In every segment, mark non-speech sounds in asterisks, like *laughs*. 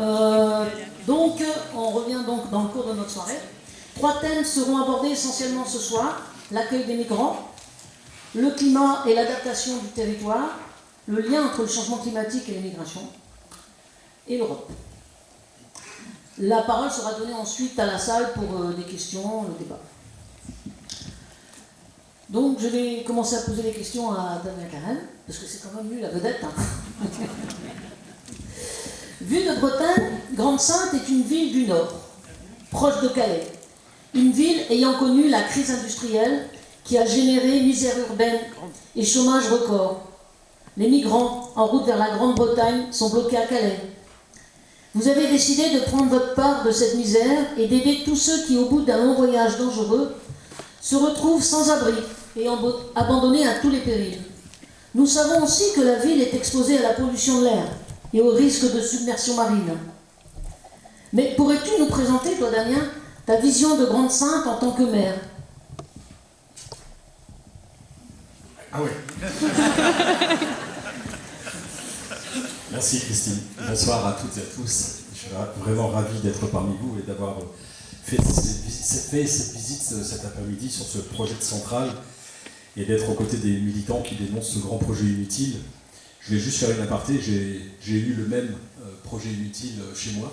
Euh, donc, on revient donc dans le cours de notre soirée. Trois thèmes seront abordés essentiellement ce soir. L'accueil des migrants, le climat et l'adaptation du territoire, le lien entre le changement climatique et l'immigration, et l'Europe. La parole sera donnée ensuite à la salle pour euh, des questions, le débat. Donc je vais commencer à poser des questions à Damien Karen, parce que c'est quand même lui la vedette. Hein. *laughs* Vue de Bretagne, Grande-Sainte est une ville du Nord, proche de Calais. Une ville ayant connu la crise industrielle qui a généré misère urbaine et chômage record. Les migrants en route vers la Grande-Bretagne sont bloqués à Calais. Vous avez décidé de prendre votre part de cette misère et d'aider tous ceux qui, au bout d'un long voyage dangereux, se retrouvent sans abri et abandonnés à tous les périls. Nous savons aussi que la ville est exposée à la pollution de l'air et au risque de submersion marine. Mais pourrais-tu nous présenter, toi Damien, ta vision de Grande Sainte en tant que maire Ah oui *laughs* Merci Christine. Bonsoir à toutes et à tous. Je suis vraiment ravi d'être parmi vous et d'avoir fait cette visite cet après-midi sur ce projet de centrale et d'être aux côtés des militants qui dénoncent ce grand projet inutile. Je vais juste faire une aparté, j'ai eu le même euh, projet inutile chez moi.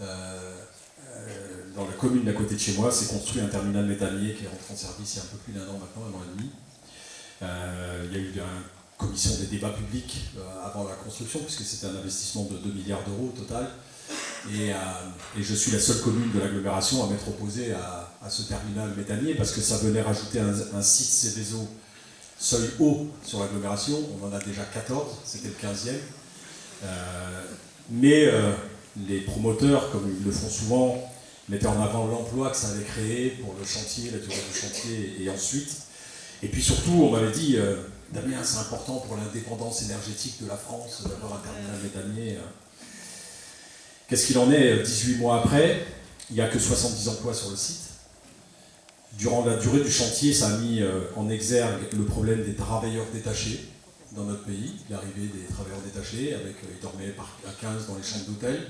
Euh, euh, dans la commune d'à côté de chez moi, c'est construit un terminal métallier qui est rentré en service il y a un peu plus d'un an maintenant, un an et demi. il y a eu une commission des débats publics avant la construction, puisque c'était un investissement de 2 milliards d'euros au total. Et, je suis la seule commune de l'agglomération à m'être opposée à, ce terminal métallier parce que ça venait rajouter un, un site Céveso seuil haut sur l'agglomération. On en a déjà 14, c'était le 15e. Euh, mais euh, les promoteurs, comme ils le font souvent, mettaient en avant l'emploi que ça allait créer pour le chantier, la durée du chantier et, ensuite. Et puis surtout, on m'avait dit, euh, Damien, c'est important pour l'indépendance énergétique de la France d'avoir un terminal métallier. Qu'est-ce qu'il en est 18 mois après? Il n'y a que 70 emplois sur le site. Durant la durée du chantier, ça a mis euh, en exergue le problème des travailleurs détachés dans notre pays, l'arrivée des travailleurs détachés, avec, euh, ils dormaient à 15 dans les chambres d'hôtel.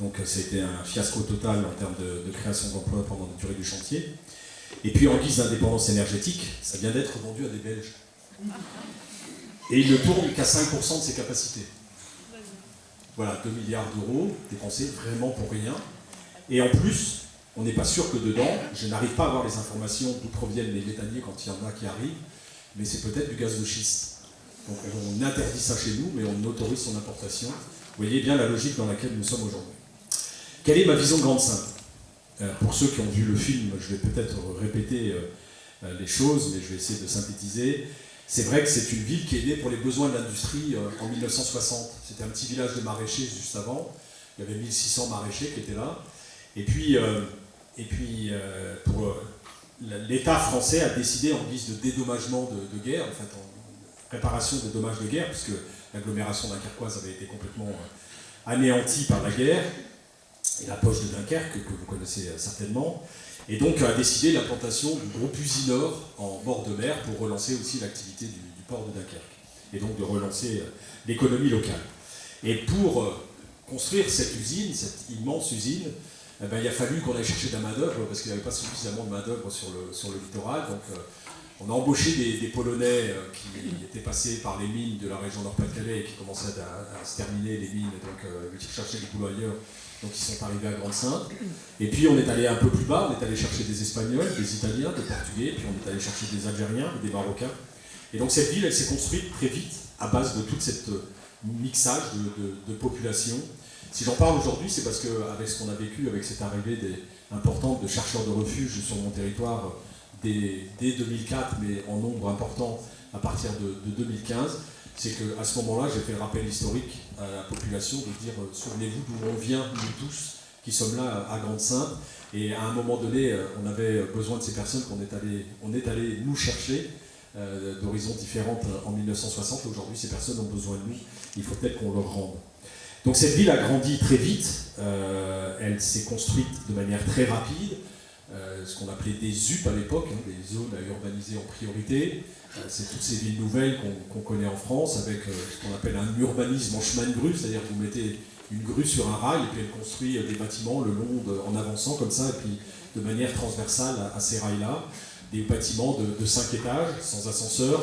Donc c'était euh, un fiasco total en termes de, création d'emplois pendant la durée du chantier. Et puis en guise d'indépendance énergétique, ça vient d'être vendu à des Belges. Et il ne tourne qu'à 5% de ses capacités. Voilà, 2 milliards d'euros dépensés vraiment pour rien. Et en plus, on n'est pas sûr que dedans, je n'arrive pas à avoir les informations d'où proviennent les méthaniers quand il y en a qui arrivent, mais c'est peut-être du gaz de schiste. Donc on interdit ça chez nous, mais on autorise son importation. Vous voyez bien la logique dans laquelle nous sommes aujourd'hui. Quelle est ma vision de Grande Sainte euh, Pour ceux qui ont vu le film, je vais peut-être répéter euh, euh, les choses, mais je vais essayer de synthétiser. C'est vrai que c'est une ville qui est née pour les besoins de l'industrie en 1960. C'était un petit village de maraîchers juste avant. Il y avait 1600 maraîchers qui étaient là. Et puis, et puis, euh, euh, l'État français a décidé en guise de dédommagement de, guerre, en fait, en réparation des dommages de guerre, puisque l'agglomération dunkerquoise avait été complètement euh, anéantie par la guerre, et la poche de Dunkerque, que vous connaissez certainement, et donc a décidé l'implantation du groupe Usinor en bord de mer pour relancer aussi l'activité du, du, port de Dunkerque, et donc de relancer l'économie locale. Et pour construire cette usine, cette immense usine, eh ben, il a fallu qu'on aille chercher de la main-d'œuvre parce qu'il n'y avait pas suffisamment de main-d'œuvre sur le, sur le littoral. Donc, euh, on a embauché des, Polonais euh, qui étaient passés par les mines de la région Nord-Pas-de-Calais et qui commençaient à, se terminer les mines, donc euh, ils cherchaient du boulot ailleurs. Donc ils sont arrivés à Grande-Sainte. Et puis on est allé un peu plus bas, on est allé chercher des Espagnols, des Italiens, des Portugais, puis on est allé chercher des Algériens, des Marocains. Et donc cette ville, elle s'est construite très vite à base de toute cette mixage de, de population si j'en parle aujourd'hui, c'est parce qu'avec ce qu'on a vécu, avec cette arrivée importante de chercheurs de refuge sur mon territoire dès, 2004, mais en nombre important à partir de, 2015, c'est qu'à ce moment-là, j'ai fait le rappel historique à la population de dire euh, souvenez-vous d'où on vient, nous tous, qui sommes là à Grande-Sainte. Et à un moment donné, euh, on avait besoin de ces personnes qu'on est allé, est allé nous chercher euh, d'horizons différentes en 1960. Aujourd'hui, ces personnes ont besoin de nous. Il faut peut-être qu'on leur rende. Donc cette ville a grandi très vite, euh, elle s'est construite de manière très rapide, euh, ce qu'on appelait des ZUP à l'époque, hein, des zones à urbaniser en priorité. Euh, c'est toutes ces villes nouvelles qu'on connaît en France avec ce qu'on appelle un urbanisme en chemin de grue, c'est-à-dire que vous mettez une grue sur un rail, et puis elle construit des bâtiments le long, en avançant comme ça, et puis de manière transversale à, ces rails-là. Des bâtiments de, 5 étages, sans ascenseur,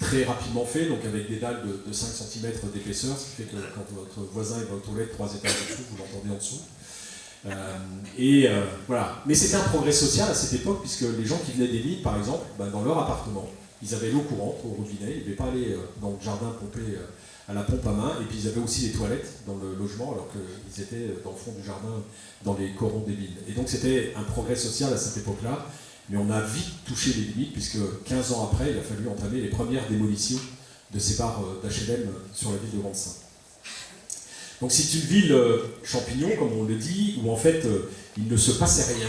très rapidement fait, donc avec des dalles de, 5 cm d'épaisseur, ce qui fait que quand votre voisin est aux toilettes 3 étages en dessous, vous l'entendez en dessous. Euh, et euh, voilà. Mais c'était un progrès social à cette époque, puisque les gens qui venaient des villes, par exemple, ben, dans leur appartement, ils avaient l'eau courante au robinet, ils ne devaient pas aller euh, dans le jardin pomper à la pompe à main, et puis ils avaient aussi des toilettes dans le logement, alors qu'ils étaient dans le fond du jardin, dans les corons des villes. Et donc c'était un progrès social à cette époque-là, mais on a vite touché les limites, puisque 15 ans après, il a fallu entamer les premières démolitions de ces bars d'HLM sur la ville de Grande-Sainte. Donc c'est une ville euh, champignon, comme on le dit, où en fait euh, il ne se passait rien.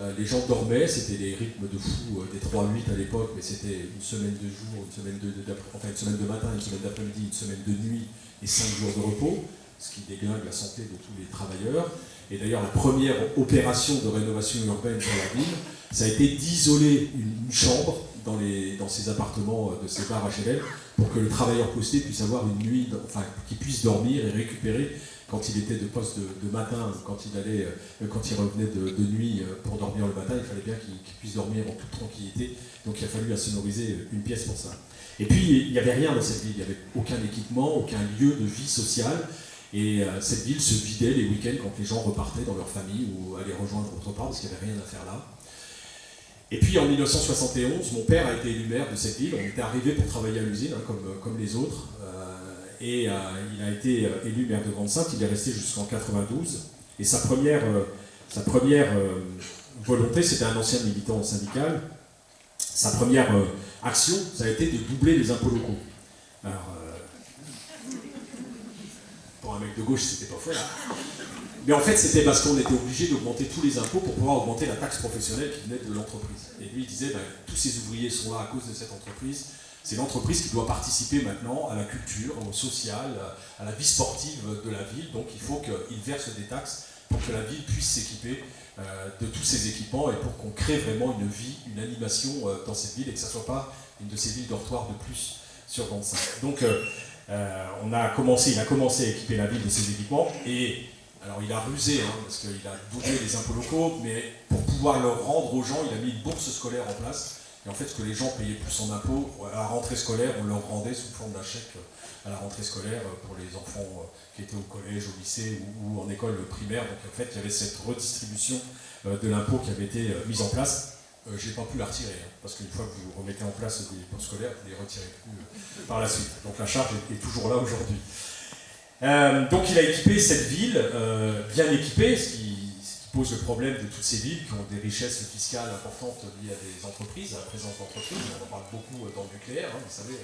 Euh, les gens dormaient, c'était des rythmes de fou des 3-8 à l'époque, mais c'était une semaine de jour, une semaine de, une semaine de matin, une semaine d'après-midi, une semaine de nuit et 5 jours de repos, ce qui déglingue la santé de tous les travailleurs. Et d'ailleurs, la première opération de rénovation urbaine sur la ville, ça a été d'isoler une, chambre dans, ces appartements de ces bars HLM pour que le travailleur posté puisse avoir une nuit, enfin, qu'il puisse dormir et récupérer quand il était de poste de, matin, quand il allait, euh, quand il revenait de, nuit euh, pour dormir le matin, il fallait bien qu'il puisse dormir en toute tranquillité. Donc il a fallu insonoriser une pièce pour ça. Et puis il n'y avait rien dans cette ville, il n'y avait aucun équipement, aucun lieu de vie sociale. Et euh, cette ville se vidait les week-ends quand les gens repartaient dans leur famille ou allaient rejoindre autre part parce qu'il n'y avait rien à faire là. Et puis en 1971, mon père a été élu maire de cette ville. On était arrivé pour travailler à l'usine, hein, comme, comme, les autres. Euh, et euh, il a été euh, élu maire de Grande-Sainte. Il est resté jusqu'en 92. Et sa première, sa première volonté, c'était un ancien militant syndical. Sa première action, ça a été de doubler les impôts locaux. Alors, pour un mec de gauche, c'était pas faux. Mais en fait, c'était parce qu'on était obligé d'augmenter tous les impôts pour pouvoir augmenter la taxe professionnelle qui venait de l'entreprise. Et lui, il disait, ben, tous ces ouvriers sont là à cause de cette entreprise. C'est l'entreprise qui doit participer maintenant à la culture, au social, à la vie sportive de la ville. Donc il faut qu'il verse des taxes pour que la ville puisse s'équiper euh, de tous ces équipements et pour qu'on crée vraiment une vie, une animation euh, dans cette ville et que ça ne soit pas une de ces villes dortoirs de plus sur 25. Donc euh, on a commencé, il a commencé à équiper la ville de ces équipements et alors il a rusé, hein, parce qu'il a doublé les impôts locaux, mais pour pouvoir le rendre aux gens, il a mis une bourse scolaire en place. Et en fait, ce que les gens payaient plus en impôts, à la rentrée scolaire, on leur rendait sous forme d'un chèque à la rentrée scolaire pour les enfants euh, qui étaient au collège, au lycée ou, en école primaire. Donc en fait, il y avait cette redistribution euh, de l'impôt qui avait été euh, mise en place. Je n'ai pas pu la retirer, hein, parce qu'une fois que vous remettez en place des bourses scolaires, vous ne les retirez plus par la suite. Donc la charge est toujours là aujourd'hui. Euh, donc il a équipé cette ville, euh, bien équipée, ce qui, pose le problème de toutes ces villes qui ont des richesses fiscales importantes liées à des entreprises, à la présence d'entreprises. On en parle beaucoup euh, dans le nucléaire, hein, vous savez.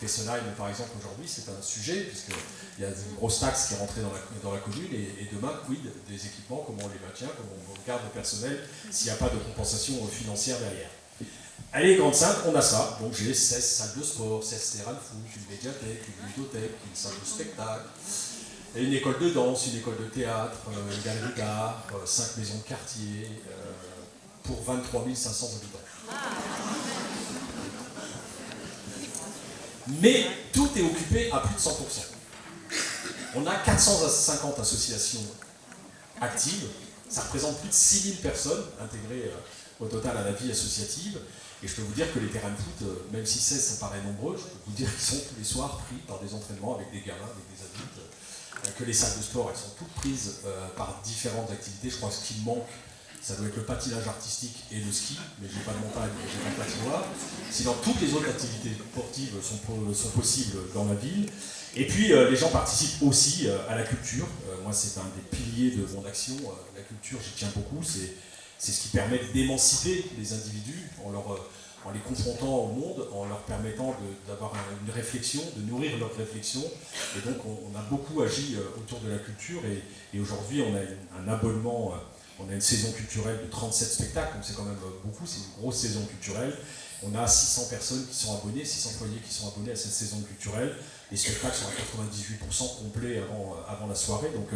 Fessenheim, par exemple, aujourd'hui, c'est un sujet, puisqu'il y a une grosse taxe qui est rentrée dans la, dans la commune, et, demain, quid des équipements, comment on les maintient, comment on garde le personnel, s'il n'y a pas de compensation financière derrière? Allez, Grande Sainte, on a ça. Donc j'ai 16 salles de sport, 16 terrains de foot, une médiathèque, une bibliothèque, une salle de spectacle, une école de danse, une école de théâtre, euh, une galerie d'art, 5 euh, maisons de quartier, euh, pour 23 500 habitants. Mais tout est occupé à plus de 100%. On a 450 associations actives, ça représente plus de 6000 personnes intégrées au total à la vie associative. Et je peux vous dire que les terrains de foot, euh, même si 16 ça paraît nombreux, je peux vous dire qu'ils sont tous les soirs pris par des entraînements avec des gamins, avec des adultes, euh, que les salles de sport, elles sont toutes prises euh, par différentes activités. Je crois que ce qui manque, ça doit être le patinage artistique et le ski, mais je n'ai pas de montagne, j'ai pas de patinoire. Sinon, toutes les autres activités sportives sont, sont possibles dans la ville. Et puis, les gens participent aussi à la culture. moi, c'est un des piliers de mon action. la culture, j'y tiens beaucoup. C'est c'est ce qui permet d'émanciper les individus en, euh, les confrontant au monde, en leur permettant d'avoir une réflexion, de nourrir leur réflexion. Et donc on, a beaucoup agi euh, autour de la culture et, aujourd'hui on a un abonnement, euh, on a une saison culturelle de 37 spectacles, donc c'est quand même beaucoup, c'est une grosse saison culturelle. On a 600 personnes qui sont abonnées, 600 foyers qui sont abonnés à cette saison culturelle. Les spectacles sont à 98% complets avant, avant la soirée, donc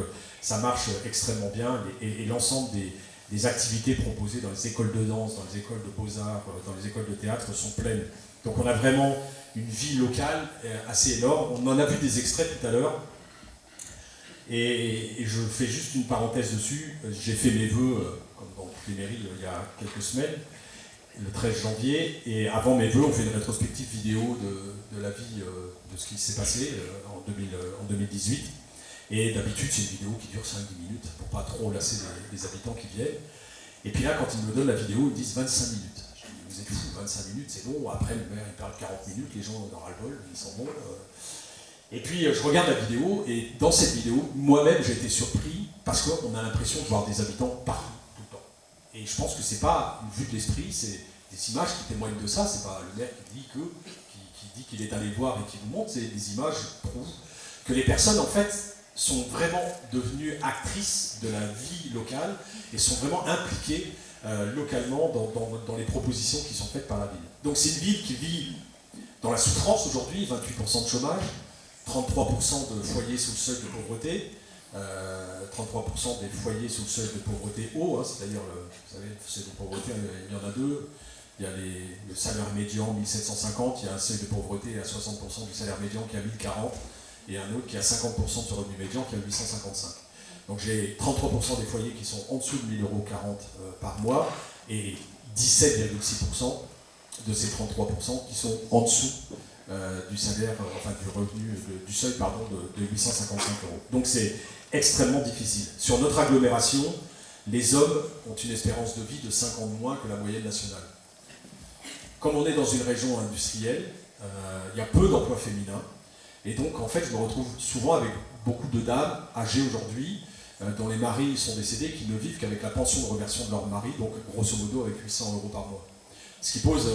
ça marche extrêmement bien et l'ensemble des, les activités proposées dans les écoles de danse, dans les écoles de beaux-arts, euh, dans les écoles de théâtre sont pleines. Donc on a vraiment une vie locale euh, assez énorme. On en a vu des extraits tout à l'heure. Et, je fais juste une parenthèse dessus. J'ai fait mes voeux, euh, comme dans toutes les mairies, il y a quelques semaines, le 13 janvier. Et avant mes voeux, on fait une rétrospective vidéo de, la vie, de ce qui s'est passé en, 2018. Et d'habitude, c'est une vidéo qui dure 5-10 minutes pour pas trop lasser les, habitants qui viennent. Et puis là, quand ils me donnent la vidéo, ils disent 25 minutes. Je dis, vous êtes fous, 25 minutes, c'est long. Après, le maire, il parle 40 minutes, les gens en ras le bol, ils sont bons. Et puis euh, je regarde la vidéo, et dans cette vidéo, moi-même j'ai été surpris parce qu'on a l'impression de voir des habitants partout, tout le temps. Et je pense que c'est pas une vue de l'esprit, c'est des images qui témoignent de ça, c'est pas le maire qui dit dit qu'il est allé voir et qui vous montre, c'est des images qui prouvent que les personnes en fait sont vraiment devenues actrices de la vie locale et sont vraiment impliquées euh, localement dans, les propositions qui sont faites par la ville. Donc c'est une ville qui vit dans la souffrance aujourd'hui, 28% de chômage, 33% de foyers sous le seuil de pauvreté, 33% euh, des foyers sous le seuil de pauvreté haut, hein, c'est-à-dire, vous savez, le seuil de pauvreté, il y en a deux. Il y a le salaire médian 1750, il y a un seuil de pauvreté à 60% du salaire médian qui est à 1040, et un autre qui à 50% de ce revenu médian qui à 855. Donc j'ai 33% des foyers qui sont en dessous de 1000 euros 40 euh, par mois, et 17,6% de ces 33% qui sont en dessous euh, du salaire, euh, enfin du revenu, du seuil pardon, de, 855 euros. Donc c'est extrêmement difficile. Sur notre agglomération, les hommes ont une espérance de vie de 5 ans de moins que la moyenne nationale. Comme on est dans une région industrielle, il y a peu d'emplois féminins, et donc en fait je me retrouve souvent avec beaucoup de dames âgées aujourd'hui, dont les maris sont décédés, qui ne vivent qu'avec la pension de reversion de leur mari, donc grosso modo avec 800 euros par mois. Ce qui pose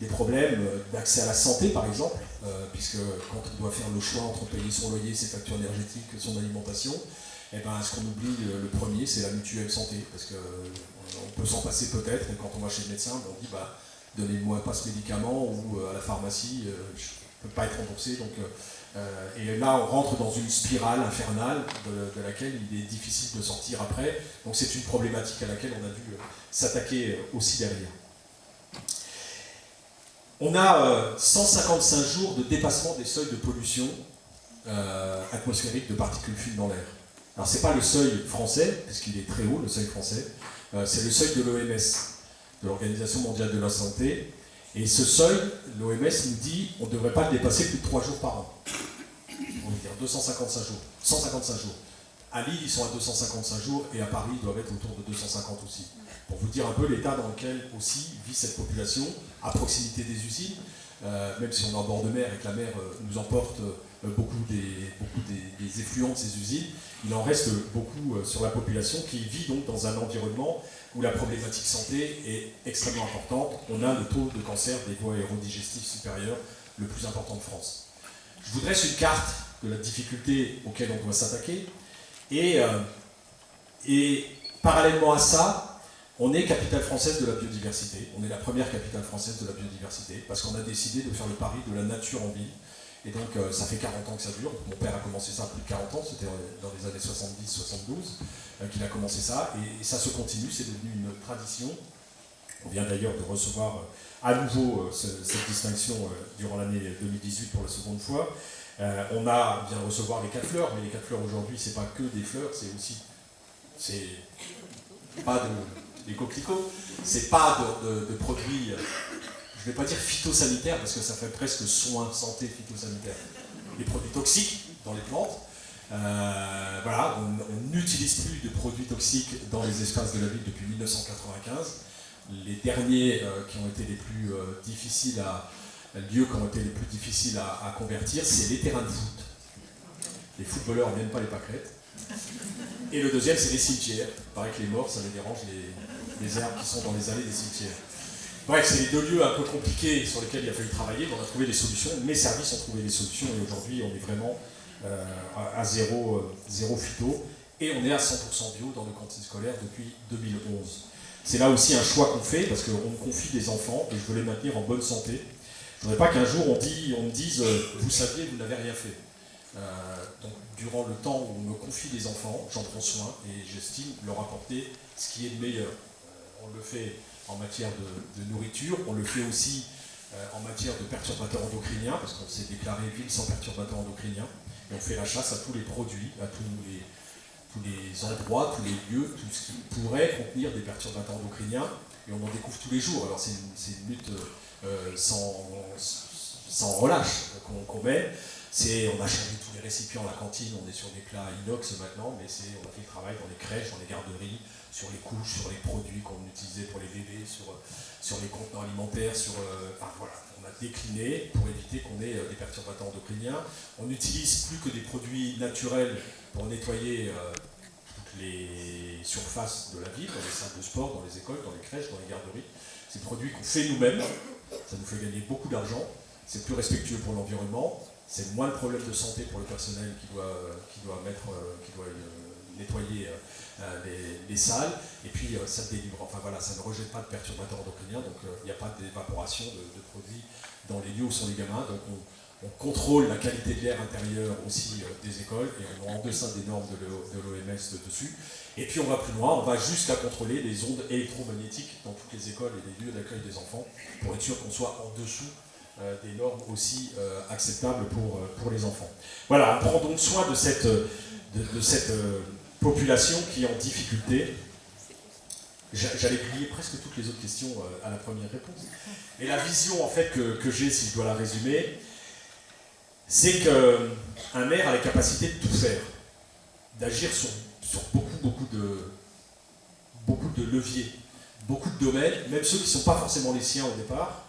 des problèmes euh, d'accès à la santé, par exemple, euh, puisque quand on doit faire le choix entre payer son loyer, ses factures énergétiques, son alimentation, eh ben, ce qu'on oublie euh, le premier, c'est la mutuelle santé, parce qu'on peut s'en passer peut-être, et quand on va chez le médecin, on dit bah, donnez-moi pas ce médicament, ou à la pharmacie, je ne peux pas être remboursé. Et là, on rentre dans une spirale infernale de, laquelle il est difficile de sortir après. Donc c'est une problématique à laquelle on a dû s'attaquer aussi derrière. On a 155 euh, jours de dépassement des seuils de pollution euh, atmosphérique de particules fines dans l'air. Alors c'est pas le seuil français, puisqu'il est très haut, le seuil français, euh, c'est le seuil de l'OMS, de l'Organisation mondiale de la santé. Et ce seuil, l'OMS nous dit, on ne devrait pas le dépasser plus de 3 jours par an. On va dire 255 jours, 155 jours. À Lille, ils sont à 255 jours, et à Paris, ils doivent être autour de 250 aussi pour vous dire un peu l'état dans lequel aussi vit cette population, à proximité des usines, euh, même si on est en bord de mer et que la mer euh, nous emporte euh, beaucoup, des, beaucoup des, effluents de ces usines, il en reste beaucoup sur la population qui vit donc dans un environnement où la problématique santé est extrêmement importante. On a le taux de cancer des voies aérodigestives supérieures le plus important de France. Je vous dresse une carte de la difficulté auquel on doit s'attaquer et, et parallèlement à ça, on est capitale française de la biodiversité, on est la première capitale française de la biodiversité, parce qu'on a décidé de faire le pari de la nature en ville. Et donc euh, ça fait 40 ans que ça dure, mon père a commencé ça plus de 40 ans, c'était dans les années 70-72 euh, qu'il a commencé ça, et, ça se continue, c'est devenu une tradition. On vient d'ailleurs de recevoir euh, à nouveau cette distinction durant l'année 2018 pour la seconde fois. on a bien recevoir les quatre fleurs, mais les quatre fleurs aujourd'hui, c'est pas que des fleurs, c'est aussi, c'est pas de les coquelicots, c'est pas de, produits, euh, je ne vais pas dire phytosanitaires, parce que ça fait presque soins santé phytosanitaire, des produits toxiques dans les plantes. Euh, voilà, on n'utilise plus de produits toxiques dans les espaces de la ville depuis 1995. Les derniers euh, qui ont été les plus difficiles à, lieux qui ont été les plus difficiles à, convertir, c'est les terrains de foot. Les footballeurs ne viennent pas les pâquerettes. Et le deuxième, c'est les cimetières. Il paraît que les morts, ça les dérange, les, les herbes qui sont dans les allées des cimetières. Bref, c'est les deux lieux un peu compliqués sur lesquels il a fallu travailler, on a trouvé des solutions, mes services ont trouvé des solutions, et aujourd'hui on est vraiment euh, à zéro, euh, zéro phyto, et on est à 100% bio dans le cantines scolaire depuis 2011. C'est là aussi un choix qu'on fait, parce qu'on me confie des enfants, et je veux les maintenir en bonne santé. Je ne voudrais pas qu'un jour on me dise euh, Vous saviez, vous n'avez rien fait ». donc, durant le temps où on me confie des enfants, j'en prends soin, et j'estime leur apporter ce qui est le meilleur on le fait en matière de, nourriture, on le fait aussi en matière de perturbateurs endocriniens, parce qu'on s'est déclaré ville sans perturbateurs endocriniens. On fait la chasse à tous les produits, à tous les, tous les endroits, tous les lieux, tout ce qui pourrait contenir des perturbateurs endocriniens. Et on en découvre tous les jours. Alors c'est une, lutte sans, sans relâche qu'on met. On a changé tous les récipients à la cantine, on est sur des plats inox maintenant, mais on a fait le travail dans les crèches, dans les garderies, sur les couches, sur les produits qu'on utilisait pour les bébés, sur, les contenants alimentaires, sur, euh, on a décliné pour éviter qu'on ait euh, des perturbateurs endocriniens. On n'utilise plus que des produits naturels pour nettoyer euh, toutes les surfaces de la ville, dans les salles de sport, dans les écoles, dans les crèches, dans les garderies. C'est des produits qu'on fait nous-mêmes, ça nous fait gagner beaucoup d'argent, c'est plus respectueux pour l'environnement, c'est moins le problème de santé pour le personnel qui doit, nettoyer euh, les, salles, et puis ça délivre, enfin voilà, ça ne rejette pas de perturbateurs endocriniens, donc il n'y a pas d'évaporation de, produits dans les lieux où sont les gamins, donc on, contrôle la qualité de l'air intérieur aussi des écoles, et on est en deçà des normes de l'OMS dessus, et puis on va plus loin, on va jusqu'à contrôler les ondes électromagnétiques dans toutes les écoles et les lieux d'accueil des enfants, pour être sûr qu'on soit en dessous euh, des normes aussi euh, acceptables pour, euh, pour les enfants. Voilà, on prend donc soin de cette, de, cette population qui est en difficulté. J'allais oublier presque toutes les autres questions à la première réponse. Mais la vision en fait que, j'ai, si je dois la résumer, c'est qu'un maire a la capacité de tout faire, d'agir sur, beaucoup, beaucoup de leviers, beaucoup de domaines, même ceux qui ne sont pas forcément les siens au départ,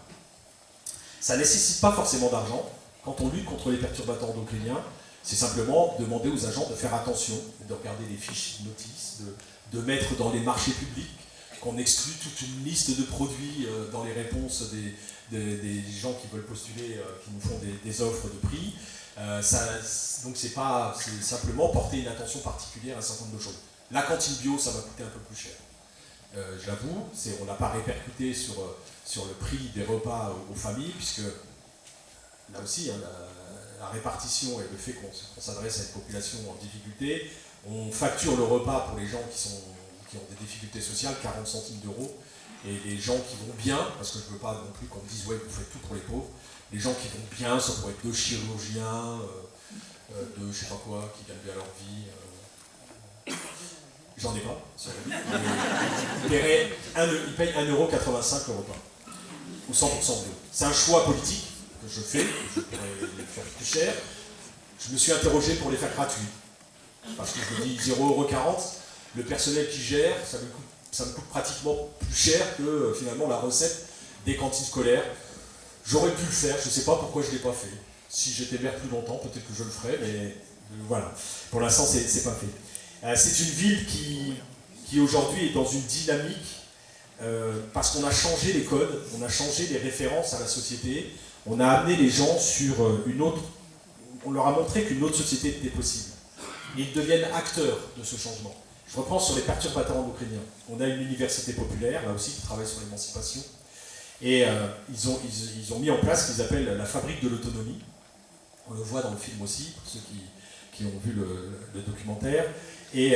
ça ne nécessite pas forcément d'argent. Quand on lutte contre les perturbateurs endocriniens, c'est simplement demander aux agents de faire attention, de regarder les fiches notices, de, mettre dans les marchés publics, qu'on exclut toute une liste de produits euh, dans les réponses des, gens qui veulent postuler, euh, qui nous font des, offres de prix. Euh, donc c'est pas simplement porter une attention particulière à un certain nombre de choses. La cantine bio, ça va coûter un peu plus cher. J'avoue, on n'a pas répercuté sur sur le prix des repas aux, familles, puisque là aussi, hein, la, répartition et le fait qu'on s'adresse à une population en difficulté, on facture le repas pour les gens qui, ont des difficultés sociales, 40 centimes d'euros, et les gens qui vont bien, parce que je ne veux pas non plus qu'on me dise ouais vous faites tout pour les pauvres, les gens qui vont bien, ça pourrait être deux chirurgiens, euh, euh, de je sais pas quoi, qui gagnent bien leur vie. Euh, j'en ai pas, Ils payent 1,85€ le repas ou 100% bio. C'est un choix politique je fais, je pourrais les faire plus cher. Je me suis interrogé pour les faire gratuits. Parce que je me dis 0,40€, le personnel qui gère, ça me, coûte, pratiquement plus cher que euh, finalement la recette des cantines scolaires. J'aurais pu le faire, je ne sais pas pourquoi je ne l'ai pas fait. Si j'étais maire plus longtemps, peut-être que je le ferais, mais euh, voilà. Pour l'instant, ce n'est pas fait. Euh, c'est une ville qui, qui aujourd'hui est dans une dynamique parce qu'on a changé les codes, on a changé les références à la société, on a amené les gens sur euh, une autre... On leur a montré qu'une autre société était possible. ils deviennent acteurs de ce changement. Je reprends sur les perturbateurs endocriniens. On a une université populaire, là aussi, qui travaille sur l'émancipation. Et euh, ils, ont, mis en place ce qu'ils appellent la fabrique de l'autonomie. On le voit dans le film aussi, pour ceux qui, qui ont vu le, documentaire. Et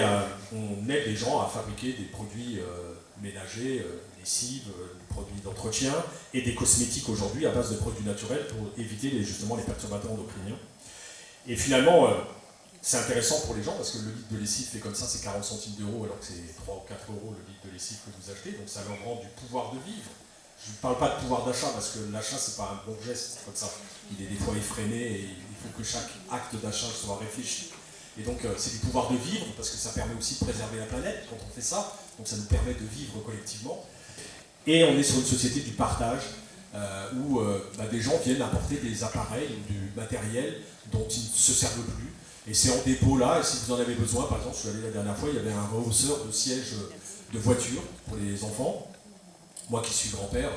on aide les gens à fabriquer des produits euh, lessives, euh, produits d'entretien et des cosmétiques aujourd'hui à base de produits naturels pour éviter les, justement les perturbateurs endocriniens. Et finalement, euh, c'est intéressant pour les gens parce que le litre de lessive fait comme ça, c'est 40 centimes d'euros alors que c'est 3 ou 4 euros le litre de lessive que vous achetez, donc ça leur rend du pouvoir de vivre. Je ne parle pas de pouvoir d'achat parce que l'achat c'est pas un bon geste comme ça. Il est des fois effréné et il faut que chaque acte d'achat soit réfléchi. Et donc euh, c'est du pouvoir de vivre, parce que ça permet aussi de préserver la planète quand on fait ça, donc ça nous permet de vivre collectivement. Et on est sur une société du partage, euh, où euh, bah, des gens viennent apporter des appareils ou du matériel dont ils ne se servent plus. Et c'est en dépôt là, et si vous en avez besoin, par exemple, je suis allé la dernière fois, il y avait un rehausseur de sièges de voiture pour les enfants. Moi qui suis grand-père,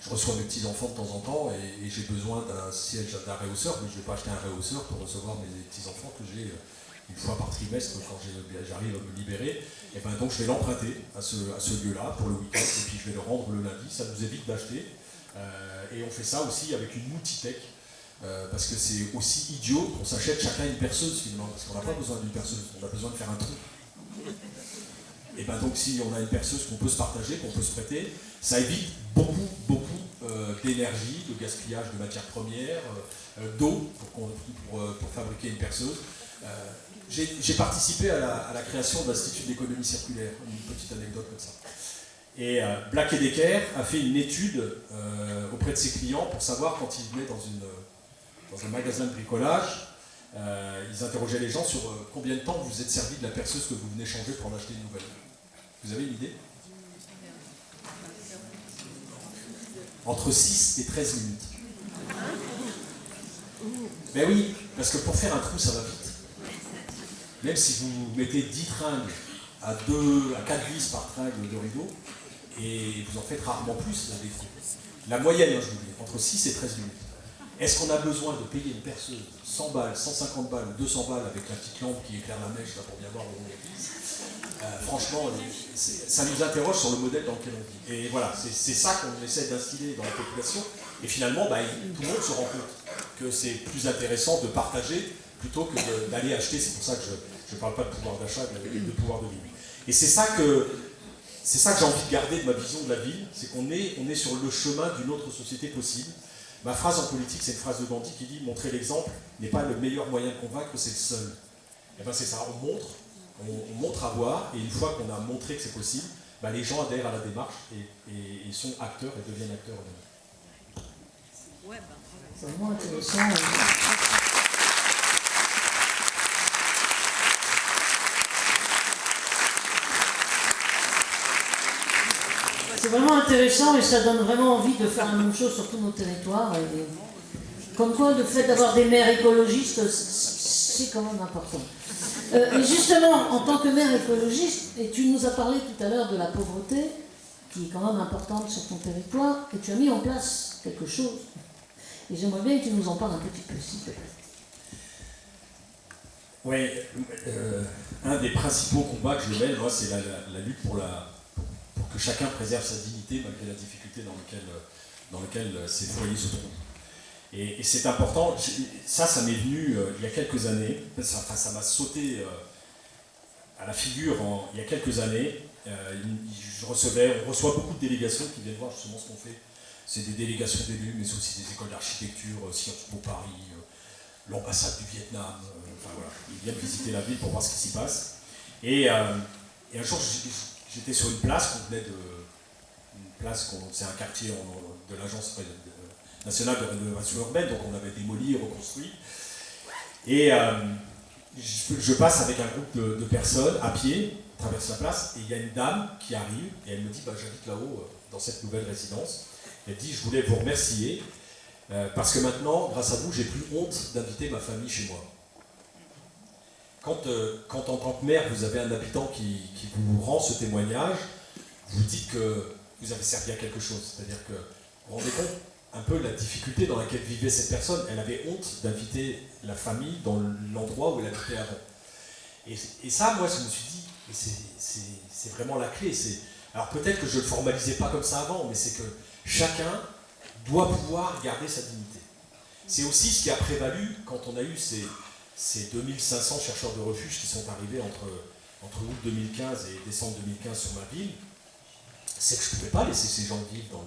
je reçois mes petits-enfants de temps en temps et, et j'ai besoin d'un siège, d'un rehausseur, mais je ne vais pas acheter un rehausseur pour recevoir mes petits-enfants que j'ai une fois par trimestre quand j'arrive à me libérer, et ben donc je vais l'emprunter à ce, lieu-là pour le week-end, et puis je vais le rendre le lundi, ça nous évite d'acheter. Euh, et on fait ça aussi avec une multitech, euh, parce que c'est aussi idiot qu'on s'achète chacun une perceuse finalement, parce qu'on n'a pas besoin d'une perceuse, on a besoin de faire un trou. Et ben donc si on a une perceuse qu'on peut se partager, qu'on peut se prêter, ça évite beaucoup, beaucoup d'énergie, de gaspillage de matières premières, d'eau pour, fabriquer une perceuse. J'ai participé à la, création de l'Institut d'économie circulaire, une petite anecdote comme ça. Et Black Decker a fait une étude auprès de ses clients pour savoir quand ils venaient dans, un magasin de bricolage, ils interrogeaient les gens sur combien de temps vous êtes servi de la perceuse que vous venez changer pour en acheter une nouvelle. Vous avez une idée? Entre 6 et 13 minutes. Mais oui, parce que pour faire un trou, ça va vite. Même si vous mettez 10 tringles à, 2, à 4 vis par tringle de rideau, et vous en faites rarement plus, La moyenne, hein, je vous dis, entre 6 et 13 minutes. Est-ce qu'on a besoin de payer une perceuse 100 balles, 150 balles, 200 balles avec la petite lampe qui éclaire la mèche là, pour bien voir où on est? Euh, franchement, ça nous interroge sur le modèle dans lequel on vit. Et voilà, c'est ça qu'on essaie d'instiller dans la population. Et finalement, bah, tout le monde se rend compte que c'est plus intéressant de partager plutôt que d'aller acheter. C'est pour ça que je ne parle pas de pouvoir d'achat, mais de pouvoir de vie. Et c'est ça que c'est ça que j'ai envie de garder de ma vision de la ville, c'est qu'on est, on est sur le chemin d'une autre société possible. Ma phrase en politique, c'est une phrase de Gandhi qui dit « montrer l'exemple n'est pas le meilleur moyen de convaincre, c'est le seul ». Et bien c'est ça, on montre, on, montre à voir, et une fois qu'on a montré que c'est possible, bah, les gens adhèrent à la démarche et, sont acteurs et deviennent acteurs C'est vraiment intéressant. C'est vraiment intéressant et ça donne vraiment envie de faire la même chose sur tous nos territoires. comme quoi, le fait d'avoir des maires écologistes, c'est quand même important. Euh, et justement, en tant que maire écologiste, et tu nous as parlé tout à l'heure de la pauvreté, qui est quand même importante sur ton territoire, et tu as mis en place quelque chose. Et j'aimerais bien que tu nous en parles un petit peu, s'il te plaît. Oui, euh, un des principaux combats que je mène, moi, c'est la, lutte pour, la, que chacun préserve sa dignité malgré la difficulté dans laquelle, dans laquelle ses foyers se trouvent. Et, c'est important, ça, ça m'est venu euh, il y a quelques années, ça m'a sauté euh, à la figure il y a quelques années. Euh, je recevais, on reçoit beaucoup de délégations qui viennent voir justement ce qu'on fait. C'est des délégations d'élus, mais c'est aussi des écoles d'architecture, Sciences Po Paris, l'ambassade du Vietnam, enfin voilà, ils viennent visiter la ville pour voir ce qui s'y passe. Et, un jour, j'étais sur une place qu'on venait de, une place, c'est un quartier de l'agence national de rénovation urbaine, donc on avait démoli et reconstruit. Et euh, je, passe avec un groupe de, personnes à pied, traverse la place, et il y a une dame qui arrive, et elle me dit bah, J'habite là-haut, euh, dans cette nouvelle résidence. Elle dit Je voulais vous remercier, euh, parce que maintenant, grâce à vous, j'ai plus honte d'inviter ma famille chez moi. Quand, quand, en tant que maire, vous avez un habitant qui, vous rend ce témoignage, vous dites que vous avez servi à quelque chose. C'est-à-dire que, vous vous rendez compte un peu la difficulté dans laquelle vivait cette personne. Elle avait honte d'inviter la famille dans l'endroit où elle habitait avant. Et, ça, moi, je me suis dit, c'est vraiment la clé. Alors peut-être que je ne le formalisais pas comme ça avant, mais c'est que chacun doit pouvoir garder sa dignité. C'est aussi ce qui a prévalu quand on a eu ces, ces 2500 chercheurs de refuge qui sont arrivés entre, août 2015 et décembre 2015 sur ma ville. C'est que je ne pouvais pas laisser ces gens vivre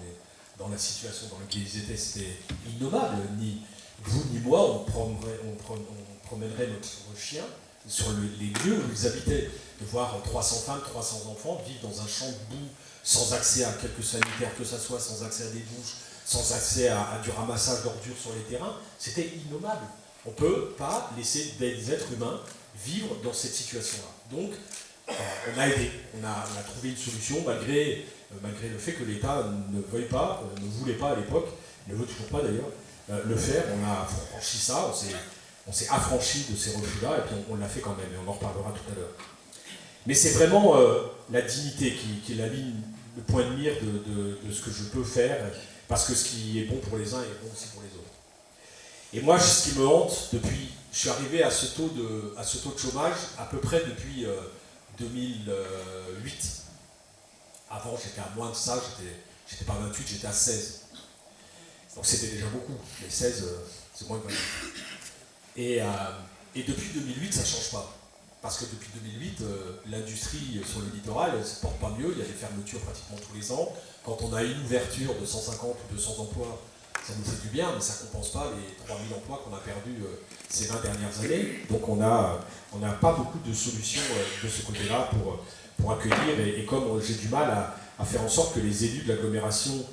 dans la situation dans laquelle ils étaient, c'était innommable. Ni vous ni moi, on, promènerait, on, promènerait notre chien sur les lieux où ils habitaient. De voir 300 femmes, 300 enfants vivre dans un champ de boue, sans accès à quelque sanitaire que ce soit, sans accès à des douches, sans accès à, du ramassage d'ordures sur les terrains, c'était innommable. On ne peut pas laisser des êtres humains vivre dans cette situation-là. Donc, euh, on a aidé, on a, trouvé une solution malgré euh, malgré le fait que l'État ne veuille pas, euh, ne voulait pas à l'époque, ne veut toujours pas d'ailleurs, le faire. On a franchi ça, on s'est affranchi de ces refus-là, et puis on, l'a fait quand même, et on en reparlera tout à l'heure. Mais c'est vraiment la dignité qui, est la ligne, le point de mire de, ce que je peux faire, parce que ce qui est bon pour les uns est bon aussi pour les autres. Et moi, ce qui me hante depuis, je suis arrivé à ce taux de, chômage à peu près depuis 2008. Avant, j'étais à moins de ça, j'étais pas à 28, j'étais à 16. Donc c'était déjà beaucoup, mais 16, euh, c'est moins que 28. Et, euh, et depuis 2008, ça ne change pas. parce que depuis 2008, l'industrie sur le littoral ne se porte pas mieux, il y a des fermetures pratiquement tous les ans. Quand on a une ouverture de 150 ou 200 emplois, ça nous fait du bien, mais ça ne compense pas les 3000 emplois qu'on a perdus ces 20 dernières années. Donc on n'a pas beaucoup de solutions de ce côté-là pour, pour accueillir, et, comme j'ai du mal à, faire en sorte que les élus de l'agglomération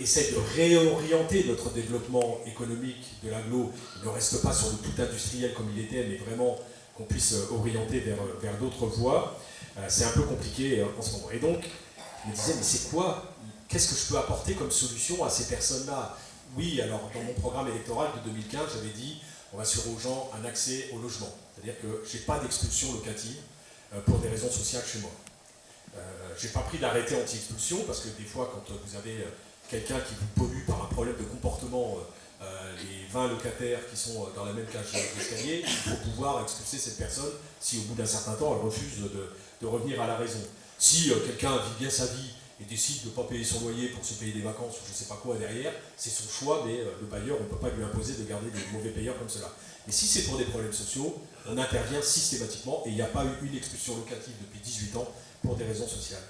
essaie de réorienter notre développement économique de l'aglo, ne reste pas sur le tout industriel comme il était, mais vraiment qu'on puisse euh, orienter vers, euh, vers d'autres voies, euh, c'est un peu compliqué en ce moment. Et donc, je me disais, mais c'est quoi Qu'est-ce que je peux apporter comme solution à ces personnes-là? Oui, alors dans mon programme électoral de 2015, j'avais dit, on va assurer aux gens un accès au logement. C'est-à-dire que je n'ai pas d'expulsion locative pour des raisons sociales chez moi. je n'ai pas pris d'arrêté anti-expulsion parce que des fois, quand vous avez quelqu'un qui vous pollue par un problème de comportement, euh, euh, les 20 locataires qui sont euh, dans la même cage d'escalier, il faut pouvoir expulser cette personne si au bout d'un certain temps elle refuse de, revenir à la raison. Si quelqu'un vit bien sa vie et décide de ne pas payer son loyer pour se payer des vacances ou je ne sais pas quoi derrière, c'est son choix, mais le bailleur, on ne peut pas lui imposer de garder des mauvais payeurs comme cela. Mais si c'est pour des problèmes sociaux, on intervient systématiquement et il n'y a pas eu une expulsion locative depuis 18 ans pour des raisons sociales.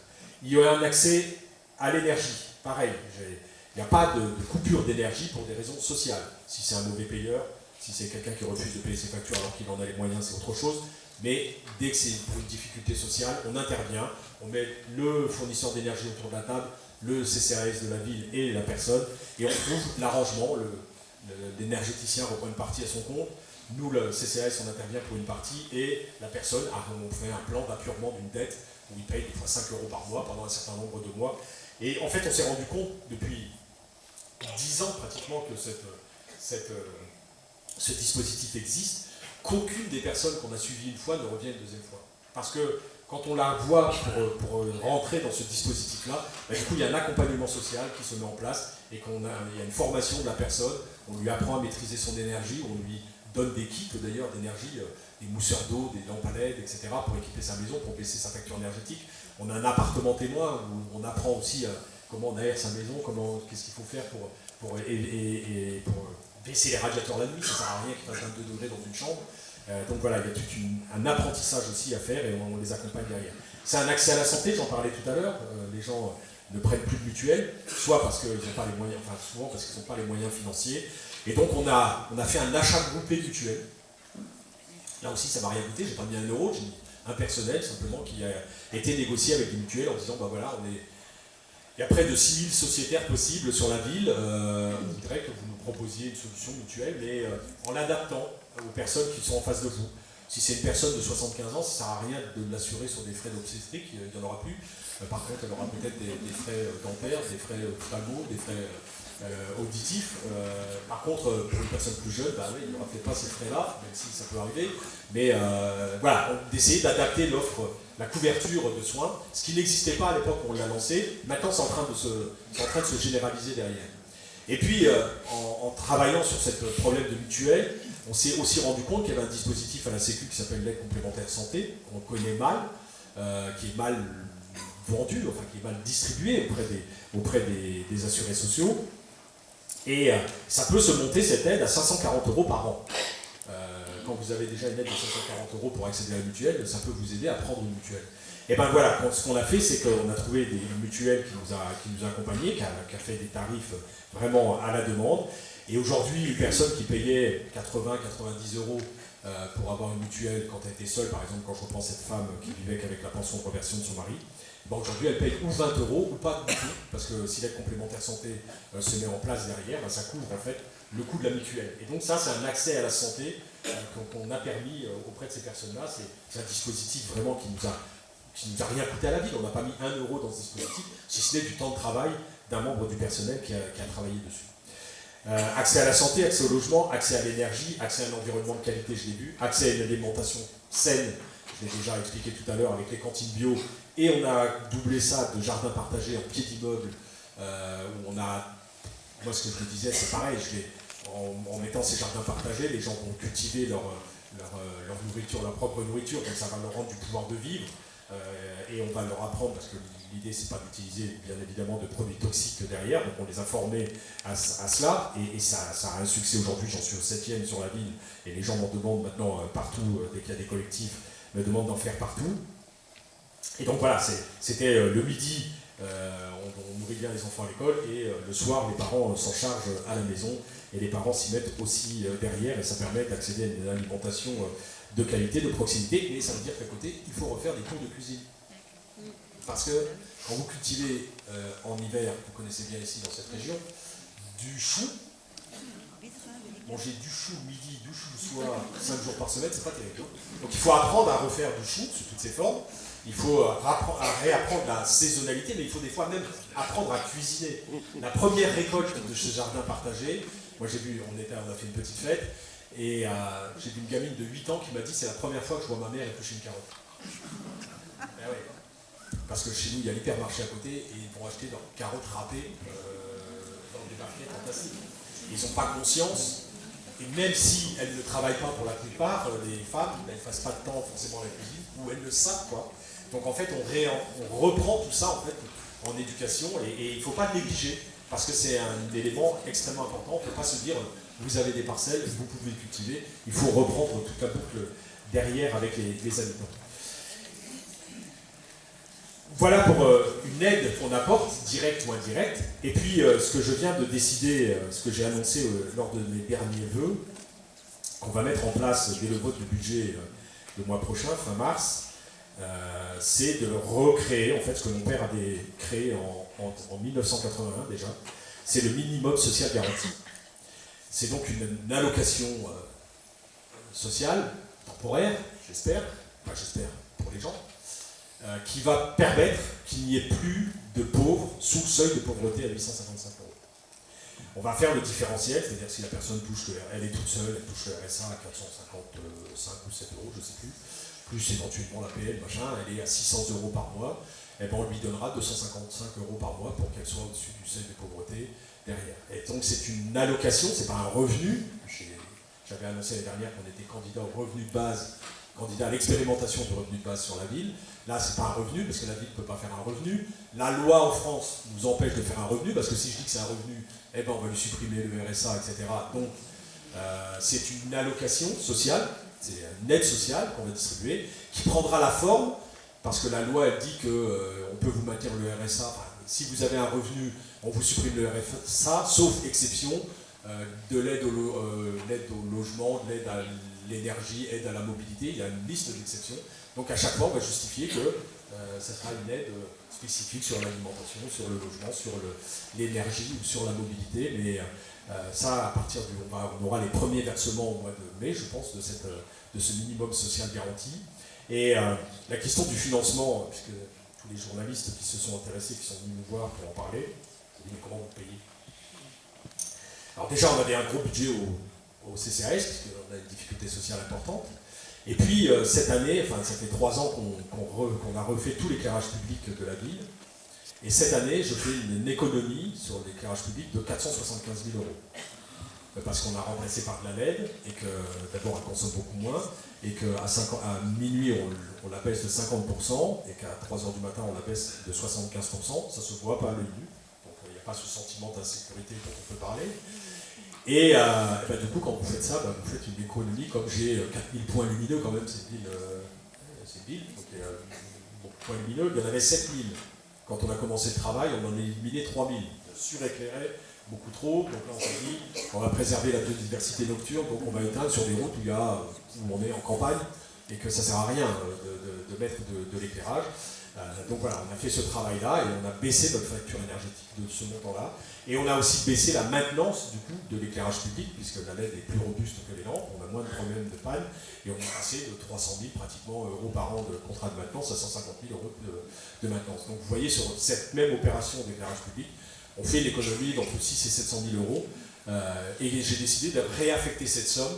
Il y a un accès à l'énergie pareil, il n'y a pas de, coupure d'énergie pour des raisons sociales. Si c'est un mauvais payeur, si c'est quelqu'un qui refuse de payer ses factures alors qu'il en a les moyens, c'est autre chose. Mais dès que c'est pour une difficulté sociale, on intervient, on met le fournisseur d'énergie autour de la table, le CCAS de la ville et la personne, et on trouve l'arrangement, l'énergéticien reprend une partie à son compte, nous, le CCAS, on intervient pour une partie, et la personne, on fait un plan d'appurement d'une dette, où il paye des fois 5 euros par mois pendant un certain nombre de mois, et en fait, on s'est rendu compte depuis 10 ans pratiquement que euh, ce dispositif existe, qu'aucune des personnes qu'on a suivies une fois ne revient une deuxième fois. Parce que quand on la voit pour, rentrer dans ce dispositif-là, bah, du coup, il y a un accompagnement social qui se met en place et qu'on a, il y a une formation de la personne, on lui apprend à maîtriser son énergie, on lui donne des kits d'ailleurs d'énergie, euh, des mousseurs d'eau, des lampes à LED, etc., pour équiper sa maison, pour baisser sa facture énergétique. On a un appartement témoin où on apprend aussi euh, comment on aère sa maison, comment, qu'est-ce qu'il faut faire pour baisser les radiateurs la nuit, ça ne sert à rien qu'il fasse 22 degrés dans une chambre. Euh, donc voilà, il y a tout un apprentissage aussi à faire et on, les accompagne derrière. C'est un accès à la santé, j'en parlais tout à l'heure, les gens ne prennent plus de mutuelles, soit parce qu'ils n'ont pas les moyens, enfin souvent parce qu'ils n'ont pas les moyens financiers, et donc on a, fait un achat groupé mutuel. Là aussi, ça m'a rien coûté, j'ai pas mis un euro, j'ai mis un personnel simplement qui a été négocié avec des mutuelles en disant, bah voilà, on est, il y a près de 6000 sociétaires possibles sur la ville, euh, on voudrait que vous nous proposiez une solution mutuelle, mais euh, en l'adaptant aux personnes qui sont en face de vous. Si c'est une personne de 75 ans, ça ne sert à rien de l'assurer sur des frais d'obstétrique, il n'y en aura plus. Euh, par contre, elle aura peut-être des, frais dentaires, des frais ophtalmo, des frais euh, auditif. Euh, par contre, euh, pour une personne plus jeune, bah il n'y aura peut-être pas ces frais-là, même si ça peut arriver. Mais voilà, d'essayer d'adapter l'offre, la couverture de soins, ce qui n'existait pas à l'époque où on l'a lancé. Maintenant, c'est en, train de se, généraliser derrière. Et puis, en, travaillant sur ce problème de mutuelle, on s'est aussi rendu compte qu'il y avait un dispositif à la Sécu qui s'appelle l'aide complémentaire santé, qu'on connaît mal, qui est mal vendu, enfin qui est mal distribué auprès des, auprès des assurés sociaux. Et euh, ça peut se monter cette aide à 540 euros par an. Quand vous avez déjà une aide de 540 euros pour accéder à la mutuelle, ça peut vous aider à prendre une mutuelle. Et ben voilà, ce qu'on a fait, c'est qu'on a trouvé des mutuelles qui nous a, qui nous a accompagnés, qui a, fait des tarifs vraiment à la demande. Et aujourd'hui, une personne qui payait 80-90 euros euh, pour avoir une mutuelle quand elle était seule, par exemple, quand je reprends cette femme qui vivait qu'avec la pension de reversion de son mari, aujourd'hui, elle paye ou 20 euros ou pas du tout, parce que si l'aide complémentaire santé euh, se met en place derrière, ben, ça couvre en fait le coût de la mutuelle. Et donc ça, c'est un accès à la santé qu'on a permis euh, auprès de ces personnes-là. C'est un dispositif vraiment qui nous a qui nous a rien coûté à la vie. On n'a pas mis un euro dans ce dispositif, si ce n'est du temps de travail d'un membre du personnel qui a, travaillé dessus. accès à la santé, accès au logement, accès à l'énergie, accès à un environnement de qualité, je l'ai vu, accès à une alimentation saine, je l'ai déjà expliqué tout à l'heure avec les cantines bio et on a doublé ça de jardin partagé en pied d'immeuble, euh, où on a, moi ce que je me disais, c'est pareil, en, mettant ces jardins partagés, les gens vont cultiver leur, leur, nourriture, leur propre nourriture, donc ça va leur rendre du pouvoir de vivre. et on va leur apprendre, parce que l'idée c'est pas d'utiliser bien évidemment de produits toxiques derrière, donc on les a formés à, cela, et, ça, a un succès aujourd'hui, j'en suis au septième sur la ville, et les gens m'en demandent maintenant partout, dès qu'il y a des collectifs, me demandent d'en faire partout. Et donc voilà, c'était le midi, on, nourrit bien les enfants à l'école, et le soir, les parents s'en chargent à la maison, et les parents s'y mettent aussi euh, derrière et ça permet d'accéder à une alimentation euh, de qualité, de proximité, et ça veut dire qu'à côté, il faut refaire des cours de cuisine. Parce que quand vous cultivez euh, en hiver, vous connaissez bien ici dans cette région, du chou, manger du chou midi, du chou soir, 5 jours par semaine, c'est pas terrible. Donc il faut apprendre à refaire du chou sous toutes ses formes, il faut réapprendre la saisonnalité, mais il faut des fois même apprendre à cuisiner. La première récolte de ce jardin partagé, moi j'ai vu, on, était, on a fait une petite fête, et euh, j'ai vu une gamine de 8 ans qui m'a dit c'est la première fois que je vois ma mère éplucher une carotte. Ben Parce que chez nous il y a l'hypermarché à côté et ils vont acheter leurs carottes râpées euh, dans des barquettes en plastique. Ils n'ont pas conscience, et même si elles ne travaillent pas pour la plupart, euh, les femmes, elles ne fassent pas de temps forcément à la cuisine, ou elles le savent quoi. Donc en fait on, reprend tout ça en fait en éducation et il ne faut pas négliger parce que c'est un élément extrêmement important. On ne peut pas se dire, vous avez des parcelles, vous pouvez les cultiver, il faut reprendre toute la boucle derrière avec les, habitants. Voilà pour euh, une aide qu'on apporte, directe ou indirecte. Et puis, euh, ce que je viens de décider, euh, ce que j'ai annoncé lors de mes derniers vœux, qu'on va mettre en place dès le vote du budget le mois prochain, fin mars, c'est de recréer, en fait, ce que mon père avait créé en, en, 1981 déjà, c'est le minimum social garanti. C'est donc une, allocation euh, sociale, temporaire, j'espère, enfin j'espère pour les gens, euh, qui va permettre qu'il n'y ait plus de pauvres sous le seuil de pauvreté à 855 euros. On va faire le différentiel, c'est-à-dire si la personne touche, elle est toute seule, elle touche le RSA à 455 ou 7 euros, je ne sais plus, plus éventuellement la PL, machin, elle est à 600 euros par mois, eh ben, on lui donnera 255 euros par mois pour qu'elle soit au-dessus du seuil de pauvreté derrière. Et donc c'est une allocation, c'est pas un revenu. J'avais annoncé l'année dernière qu'on était candidat au revenu de base, candidat à l'expérimentation du revenu de base sur la ville. Là, c'est pas un revenu, parce que la ville ne peut pas faire un revenu. La loi en France nous empêche de faire un revenu, parce que si je dis que c'est un revenu, eh ben, on va lui supprimer le RSA, etc. Donc, euh, c'est une allocation sociale, c'est une aide sociale qu'on va distribuer, qui prendra la forme parce que la loi elle dit qu'on euh, peut vous maintenir le RSA. si vous avez un revenu, on vous supprime le RSA, sauf exception euh, de l'aide au, euh, au, logement, de l'aide à l'énergie, aide à la mobilité. Il y a une liste d'exceptions. Donc à chaque fois, on va justifier que ça sera une aide spécifique sur l'alimentation, sur le logement, sur l'énergie ou sur la mobilité. Mais ça, à partir du, on, on, aura les premiers versements au mois de mai, je pense, de, de ce minimum social garanti. Et euh, la question du financement, puisque tous les journalistes qui se sont intéressés, qui sont venus nous voir pour en parler, mais comment vous payez? Alors déjà, on avait un gros budget au, CCAS, puisqu'on a une difficulté sociale importante. Et puis, euh, cette année, enfin, ça fait trois ans qu'on a refait tout l'éclairage public de la ville. Et cette année, je fais une économie sur l'éclairage public de 475 000 euros. Euh, parce qu'on a remplacé par de la LED, et que d'abord elle consomme beaucoup moins, et qu'à minuit on, la baisse de 50%, et qu'à 3h du matin on la baisse de 75%, ça se voit pas à l'œil nu, donc il n'y a pas ce sentiment d'insécurité dont on peut parler. Et, euh, ben, du coup, quand vous faites ça, ben, vous faites une économie, comme j'ai 4000 euh, points lumineux quand même, c'est ville, euh, ville, donc a points lumineux, il y en avait 7000. Quand on a commencé le travail, on en a éliminé 3000, suréclairé, beaucoup trop. Donc là, on s'est dit, on va préserver la biodiversité nocturne, donc on va éteindre sur des routes où, a, où on est en campagne et que ça ne sert à rien de, mettre de, l'éclairage. Euh, donc voilà, on a fait ce travail-là et on a baissé notre facture énergétique de ce montant-là. Et on a aussi baissé la maintenance du coup de l'éclairage public, puisque la LED est plus robuste que les lampes, on a moins de problèmes de panne, et on est passé de 300 000 pratiquement euros par an de contrat de maintenance à 150 000 euros de, maintenance. Donc vous voyez sur cette même opération d'éclairage public, on fait l'économie d'entre 6 et 700 000 euros. Euh, et j'ai décidé de réaffecter cette somme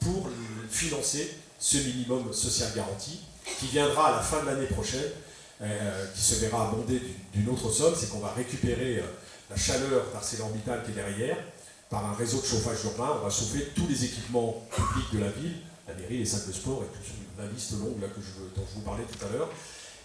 pour financer ce minimum social garanti qui viendra à la fin de l'année prochaine, qui se verra abondé d'une autre somme, c'est qu'on va récupérer euh, la chaleur d'ArcelorMittal qui est derrière par un réseau de chauffage urbain. On va chauffer tous les équipements publics de la ville, la mairie, les salles de sport et toute la liste longue là, que je, dont je vous parlais tout à l'heure.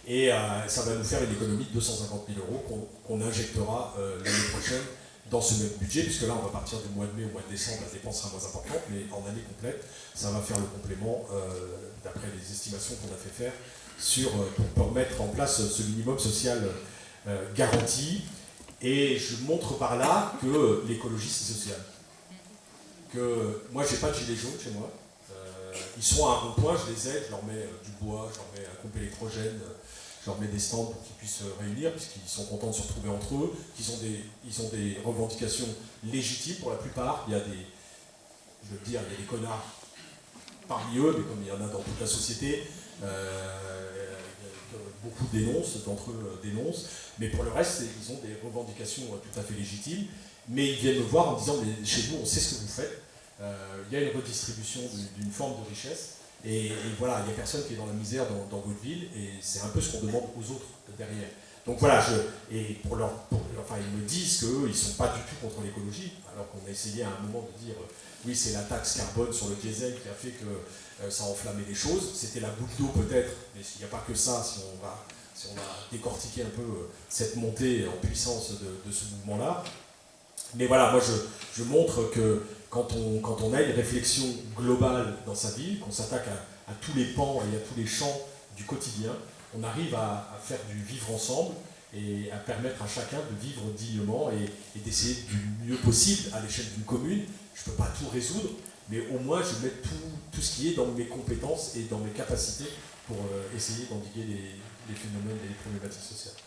Et ça va nous faire une économie de 250 000 euros qu'on injectera l'année prochaine dans ce même budget, puisque là on va partir du mois de mai au mois de décembre, la dépense sera moins importante, mais en année complète, ça va faire le complément, d'après les estimations qu'on a fait faire, sur, pour, mettre en place ce minimum social garanti. Et je montre par là que l'écologie c'est social. Que moi j'ai pas de gilets jaunes chez moi. Euh, ils sont à un rond-point, je les aide, je leur mets euh, du bois, je leur mets un pompe électrogène, je leur mets des stands pour qu'ils puissent se réunir, puisqu'ils sont contents de se retrouver entre eux, qu'ils ont des, ils ont des revendications légitimes pour la plupart. Il y a des, je veux dire, il y a des connards parmi eux, mais comme il y en a dans toute la société, euh, beaucoup dénoncent, d'entre eux dénoncent, mais pour le reste, ils ont des revendications euh, tout à fait légitimes, mais ils viennent me voir en disant, mais chez vous, on sait ce que vous faites, euh, il y a une redistribution d'une forme de richesse, et, voilà, il n'y a personne qui est dans la misère dans, votre ville, et c'est un peu ce qu'on demande aux autres derrière. Donc voilà, je, et pour leur, enfin, ils me disent qu'eux, ils ne sont pas du tout contre l'écologie, alors qu'on a essayé à un moment de dire, oui, c'est la taxe carbone sur le diesel qui a fait que ça a enflammé les choses, c'était la goutte d'eau peut-être, mais il n'y a pas que ça, si on va si on a décortiqué un peu euh, cette montée en puissance de, ce mouvement-là. Mais voilà, moi je, montre que quand on, quand on a une réflexion globale dans sa vie, qu'on s'attaque à, tous les pans et à tous les champs du quotidien, on arrive à, faire du vivre ensemble et à permettre à chacun de vivre dignement et, d'essayer du mieux possible à l'échelle d'une commune. Je ne peux pas tout résoudre, mais au moins je mets tout, tout, ce qui est dans mes compétences et dans mes capacités pour euh, essayer d'endiguer les, les phénomènes et les problématiques sociales.